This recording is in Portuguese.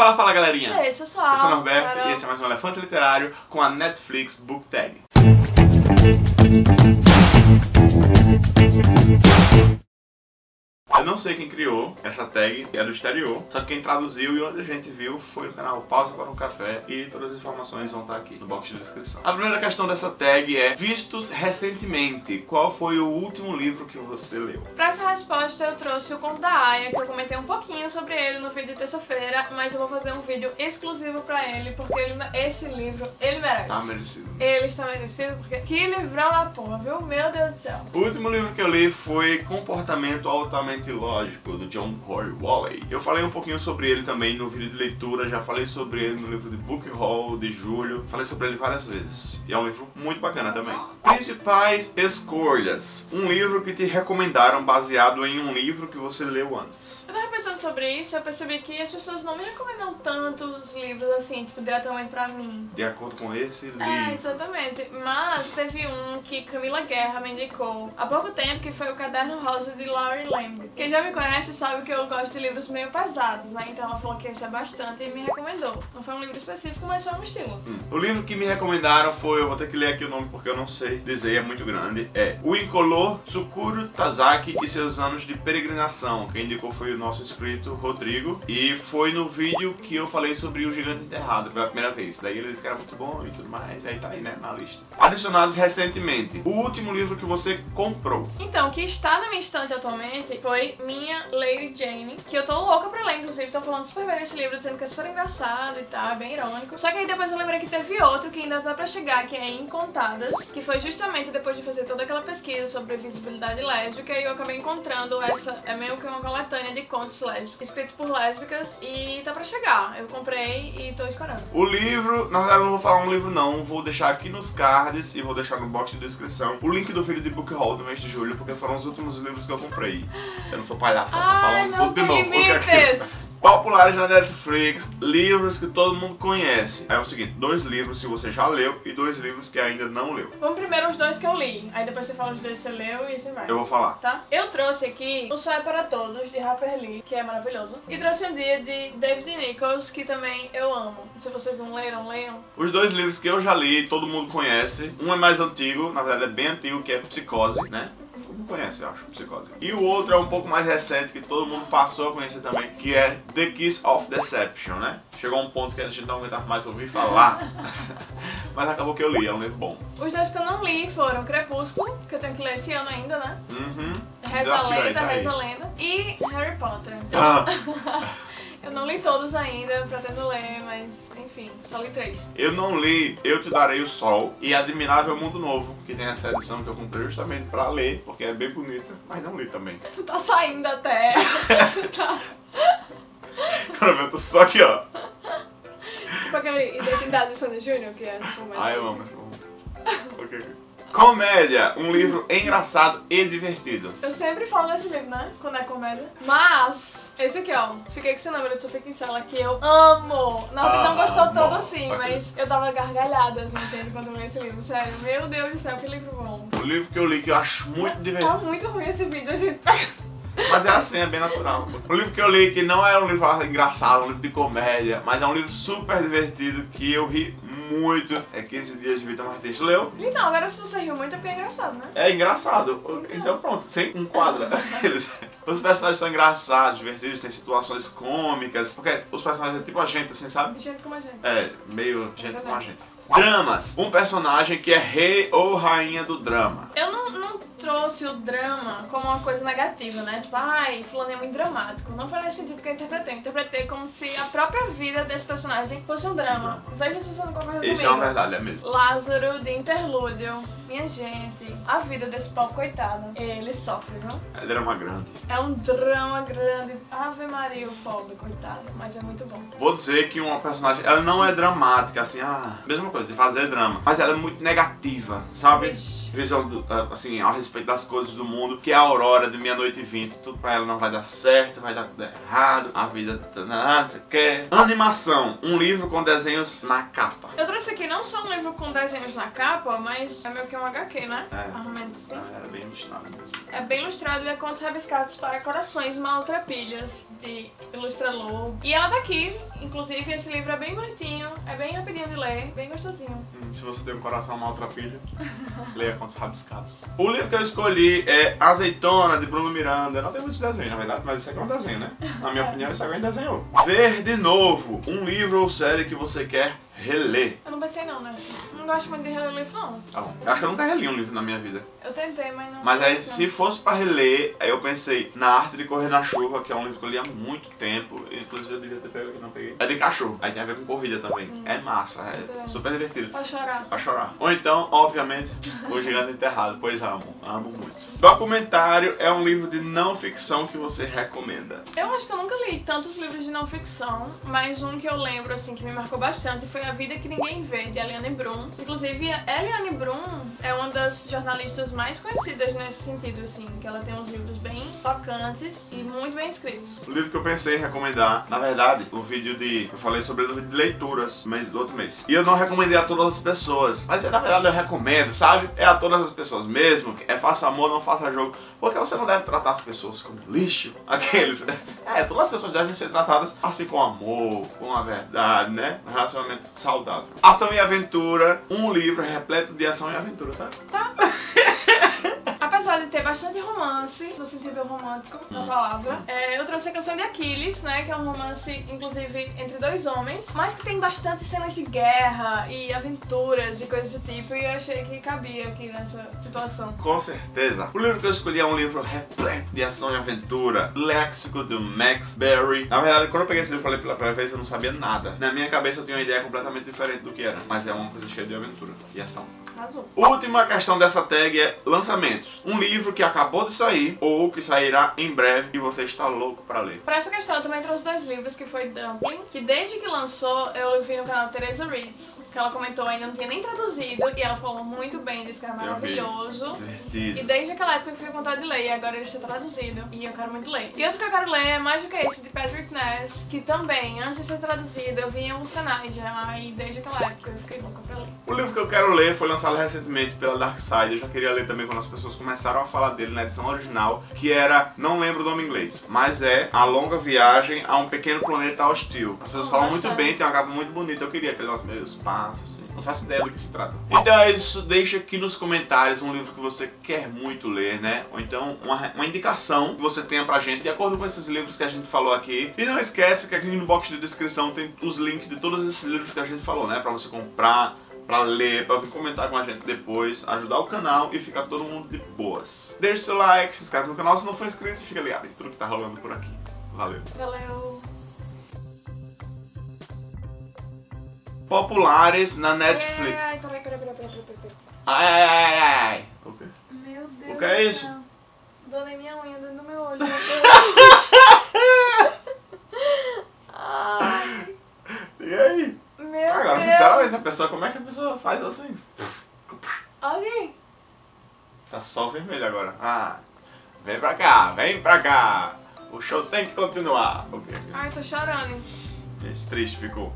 Fala, fala galerinha! E aí, pessoal? Eu sou o Norberto e esse é mais um Elefante Literário com a Netflix Book Tag. Sei quem criou essa tag, é do exterior, só que quem traduziu e onde a gente viu foi no canal Pausa para um Café e todas as informações vão estar aqui no box de descrição. A primeira questão dessa tag é Vistos recentemente, qual foi o último livro que você leu? Pra essa resposta eu trouxe o Conto da Aya, que eu comentei um pouquinho sobre ele no vídeo de terça-feira, mas eu vou fazer um vídeo exclusivo pra ele, porque ele- esse livro, ele merece. Tá merecido. Ele está merecido, porque que livrão da porra, viu? Meu Deus do céu. O último livro que eu li foi Comportamento Altamente Lógico, do John Corey Wally. Eu falei um pouquinho sobre ele também no vídeo de leitura, já falei sobre ele no livro de Book Haul de julho, falei sobre ele várias vezes. E é um livro muito bacana também. Principais Escolhas, um livro que te recomendaram baseado em um livro que você leu antes. Sobre isso, eu percebi que as pessoas não me recomendam tanto os livros assim, tipo, diretamente pra mim. De acordo com esse livro. É, exatamente. Mas teve um que Camila Guerra me indicou há pouco tempo, que foi o Caderno Rosa de Laurie Lamb. Quem já me conhece sabe que eu gosto de livros meio pesados, né? Então ela falou que esse é bastante e me recomendou. Não foi um livro específico, mas foi um estilo. Hum. O livro que me recomendaram foi, eu vou ter que ler aqui o nome porque eu não sei dizer, é muito grande. É O Incolor Tsukuru Tazaki e seus anos de peregrinação. Quem indicou foi o nosso inscrito Rodrigo. E foi no vídeo que eu falei sobre o Gigante Enterrado pela primeira vez. Daí ele disse que era muito bom e tudo mais. Aí tá aí, né, na lista. Adicionados recentemente. O último livro que você comprou. Então, o que está na minha estante atualmente foi minha Lady Jane, que eu tô louca pra ler, inclusive, tô falando super bem desse livro, dizendo que é super engraçado e tal, é bem irônico. Só que aí depois eu lembrei que teve outro que ainda tá pra chegar, que é Incontadas, que foi justamente depois de fazer toda aquela pesquisa sobre visibilidade lésbica e eu acabei encontrando essa, é meio que uma coletânea de contos lésbicos, escrito por lésbicas e tá pra chegar. Eu comprei e tô esperando. O livro, na verdade eu não vou falar um livro não, vou deixar aqui nos cards e vou deixar no box de descrição o link do vídeo de Book Haul do mês de julho, porque foram os últimos livros que eu comprei. Eu não sou palhaço, pra tá falando tudo de novo. limites! Populares na Netflix, livros que todo mundo conhece. É o seguinte, dois livros que você já leu e dois livros que ainda não leu. Vamos primeiro os dois que eu li, aí depois você fala os dois que você leu e assim vai. Eu vou falar. tá? Eu trouxe aqui O Sol é para Todos, de Harper Lee, que é maravilhoso. E trouxe um dia de David Nichols, que também eu amo. Se vocês não leram, leiam. Os dois livros que eu já li, todo mundo conhece. Um é mais antigo, na verdade é bem antigo, que é Psicose, né? Conhece, eu acho, Psicose. E o outro é um pouco mais recente, que todo mundo passou a conhecer também, que é The Kiss of Deception, né? Chegou um ponto que a gente não aguentava mais ouvir falar, mas acabou que eu li, é um livro bom. Os dois que eu não li foram Crepúsculo, que eu tenho que ler esse ano ainda, né? Uhum. Reza Lenda. Reza Lenda. E Harry Potter. Ah, Eu não li todos ainda, pretendo ler, mas enfim, só li três. eu não li Eu Te Darei o Sol e Admirável Mundo Novo, que tem essa edição que eu comprei justamente pra ler, porque é bem bonita, mas não li também. Tu tá saindo até. tá. Pra ver, eu tô só aqui, ó. Com aquele Identidade de Sandy Júnior, que é tipo. Ai, eu amo. Ok, ok. Comédia, um livro engraçado e divertido. Eu sempre falo desse livro, né? Quando é comédia. Mas, esse aqui, ó. Fiquei com esse número de Sofia Kinsella que eu amo. Não, não gostou Amo. todo assim, mas eu dava gargalhadas, né, gente, quando eu li esse livro. Sério, meu Deus do céu, que livro bom. O livro que eu li que eu acho muito Tá divertido. muito ruim esse vídeo, gente. Mas é assim, é bem natural. O livro que eu li que não é um livro engraçado, um livro de comédia, mas é um livro super divertido que eu ri muito. É 15 Dias de Vitor Martins. Leu? Então, agora se você riu muito é porque é engraçado, né? É engraçado. Então pronto, sem enquadra. Eles- Os personagens são engraçados, divertidos, tem situações cômicas. Porque os personagens é tipo a gente, assim, sabe? Gente como a gente. É, meio gente com a gente. Dramas. Um personagem que é rei ou rainha do drama. Eu não trouxe o drama como uma coisa negativa, né? Tipo, ai, fulano é muito dramático. Não foi nesse sentido que eu interpretei. Eu interpretei como se a própria vida desse personagem fosse um drama. Veja se você não concorda Isso é comigo. uma verdade, é mesmo. Lázaro de Interlúdio. Minha gente, a vida desse pobre coitado, ele sofre, viu? É drama grande. É um drama grande. Ave Maria, o pobre coitado. Mas é muito bom. Vou dizer que uma personagem, ela não é dramática, assim, ah, mesma coisa, de fazer drama. Mas ela é muito negativa, sabe? Visão, do, ah, assim, a respeito das coisas do mundo, que é a Aurora de Meia-Noite e Vinte. Tudo pra ela não vai dar certo, vai dar tudo errado, a vida tá nada, você quer. Animação, um livro com desenhos na capa. Eu trouxe aqui não só um livro com desenhos na capa, mas é meio que um HQ, né? É. Menos assim. Ah, Era bem ilustrado mesmo. É bem ilustrado e é contos rabiscados para corações maltrapilhas, de Ilustrador. E ela tá aqui, inclusive esse livro é bem bonitinho, é bem rapidinho de ler, bem gostosinho. Se você tem um coração maltrapilho, leia Contos Rabiscados. O livro que eu escolhi é Azeitona, de Bruno Miranda. Não tem muitos desenhos, na verdade, mas isso aqui é um desenho, né? Na minha opinião, isso aqui é um desenho. Ver de novo, um livro ou série que você quer reler. Eu não pensei não, né? Não gosto muito de reler livro, não. Tá bom. Eu acho que eu nunca reli um livro na minha vida. Eu tentei, mas não. Mas aí, não. se fosse pra reler, aí eu pensei na Arte de Correr na Chuva, que é um livro que eu li há muito tempo. Inclusive eu devia ter pego aqui, não peguei. É de cachorro, aí tem a ver com corrida também. É massa, é super divertido. Pra chorar. Pra chorar. Ou então, obviamente, O Gigante Enterrado, pois amo, amo muito. Documentário é um livro de não ficção que você recomenda. Eu acho que eu nunca li tantos livros de não ficção, mas um que eu lembro, assim, que me marcou bastante foi A Vida Que Ninguém Vê, de Eliane Brum. Inclusive, Eliane Brum é uma das jornalistas mais conhecidas nesse sentido, assim, que ela tem uns livros bem tocantes e muito bem escritos. O livro que eu pensei em recomendar, na verdade, o vídeo de. Eu falei sobre o livro de leituras mês do outro mês. E eu não recomendei a todas as pessoas. Mas na verdade eu recomendo, sabe? É a todas as pessoas mesmo. É faça amor, não faça jogo. Porque você não deve tratar as pessoas como lixo. Aqueles. É, todas as pessoas devem ser tratadas assim com amor, com a verdade, né? Um relacionamento saudável. Ação e aventura. Um livro repleto de ação e aventura, tá? De ter bastante romance, no sentido romântico da palavra, é, eu trouxe a canção de Aquiles, né? Que é um romance, inclusive, entre dois homens, mas que tem bastante cenas de guerra e aventuras e coisas do tipo, e eu achei que cabia aqui nessa situação. Com certeza. O livro que eu escolhi é um livro repleto de ação e aventura. Léxico do Max Berry. Na verdade, quando eu peguei esse livro e falei pela primeira vez, eu não sabia nada. Na minha cabeça eu tinha uma ideia completamente diferente do que era. Mas é uma coisa cheia de aventura e ação. Azul. Última questão dessa tag é lançamentos. Um livro que acabou de sair ou que sairá em breve e você está louco pra ler. Pra essa questão, eu também trouxe dois livros, que foi Dumpling, que desde que lançou, eu vi no canal Teresa Reads, que ela comentou ainda não tinha nem traduzido, e ela falou muito bem, disse que era maravilhoso. E desde aquela época eu fiquei com vontade de ler, e agora ele está traduzido, e eu quero muito ler. E outro que eu quero ler é mais do que esse, de Patrick Ness, que também, antes de ser traduzido, eu vi em alguns canais já, e desde aquela época eu fiquei louca pra ler. O livro que eu quero ler foi lançado recentemente pela Dark Side. Eu já queria ler também quando as pessoas começaram a falar dele na edição original, que era, não lembro o nome inglês, mas é A Longa Viagem a um Pequeno Planeta Hostil. As pessoas Oh, falam bastante. muito bem, tem uma capa muito bonita. Eu queria aquele nosso meio espaço, assim. Não faço ideia do que se trata. Então é isso, deixa aqui nos comentários um livro que você quer muito ler, né? Ou então uma, uma indicação que você tenha pra gente, de acordo com esses livros que a gente falou aqui. E não esquece que aqui no box de descrição tem os links de todos esses livros que a gente falou, né? Pra você comprar, pra ler, pra vir comentar com a gente depois, ajudar o canal e ficar todo mundo de boas. Deixe seu like, se inscreve no canal se não for inscrito e fica ligado em tudo que tá rolando por aqui. Valeu. Valeu! Populares na Netflix. Ai, peraí, peraí, peraí, peraí, peraí. Ai, ai, ai, ai, ai. O quê? Meu Deus O que é isso? Dona minha unha dentro do meu olho. Ai, E aí? meu Agora, Deus. sinceramente, a pessoa, como é que a pessoa faz assim? Ok. Tá só vermelho agora. Ah, vem pra cá, vem pra cá. O show tem que continuar. Ok, Ai, tô chorando. Esse triste ficou.